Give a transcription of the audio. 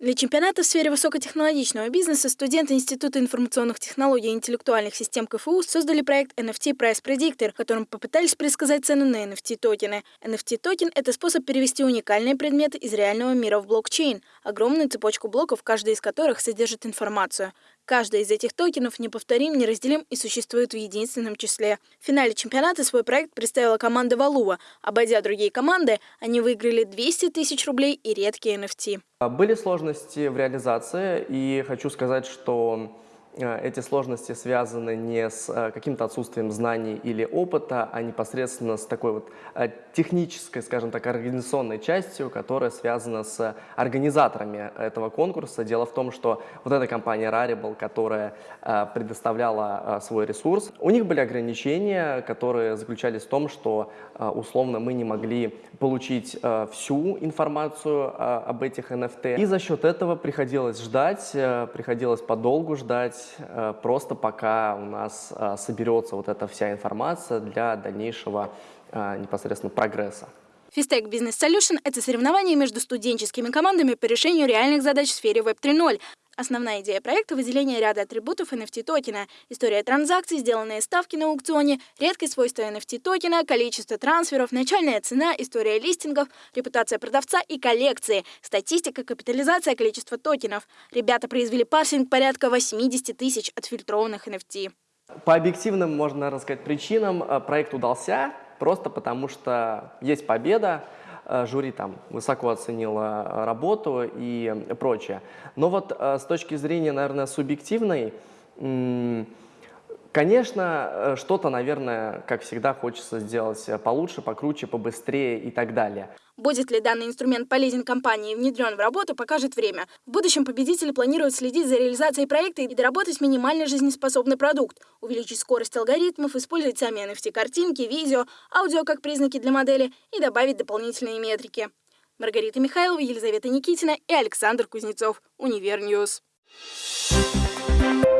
Для чемпионата в сфере высокотехнологичного бизнеса студенты Института информационных технологий и интеллектуальных систем КФУ создали проект NFT Price Predictor, в котором попытались предсказать цену на NFT-токены. NFT-токен – это способ перевести уникальные предметы из реального мира в блокчейн, огромную цепочку блоков, каждый из которых содержит информацию. Каждый из этих токенов неповторим, неразделим и существует в единственном числе. В финале чемпионата свой проект представила команда Валуа. Обойдя другие команды, они выиграли 200 тысяч рублей и редкие NFT. Были сложности в реализации, и хочу сказать, что эти сложности связаны не с э, каким-то отсутствием знаний или опыта, а непосредственно с такой вот э, технической, скажем так, организационной частью, которая связана с организаторами этого конкурса. Дело в том, что вот эта компания Rarible, которая предоставляла свой ресурс, у них были ограничения, которые заключались в том, что условно мы не могли получить всю информацию об этих NFT. И за счет этого приходилось ждать, приходилось подолгу ждать, Э, просто пока у нас э, соберется вот эта вся информация для дальнейшего э, непосредственно прогресса. Фистек Business Solution – это соревнование между студенческими командами по решению реальных задач в сфере Web 3.0. Основная идея проекта – выделение ряда атрибутов NFT-токена, история транзакций, сделанные ставки на аукционе, редкие свойства NFT-токена, количество трансферов, начальная цена, история листингов, репутация продавца и коллекции, статистика, капитализация, количество токенов. Ребята произвели парсинг порядка 80 тысяч отфильтрованных NFT. По объективным, можно рассказать, причинам э, проект удался, просто потому что есть победа, жюри там высоко оценило э, работу и прочее. Но вот э, с точки зрения, наверное, субъективной, Конечно, э, что-то, наверное, как всегда, хочется сделать э, получше, покруче, побыстрее и так далее. Будет ли данный инструмент полезен компании и внедрен в работу, покажет время. В будущем победители планируют следить за реализацией проекта и доработать минимально жизнеспособный продукт, увеличить скорость алгоритмов, использовать сами NFT-картинки, видео, аудио как признаки для модели и добавить дополнительные метрики. Маргарита Михайлова, Елизавета Никитина и Александр Кузнецов. Univer News. Thank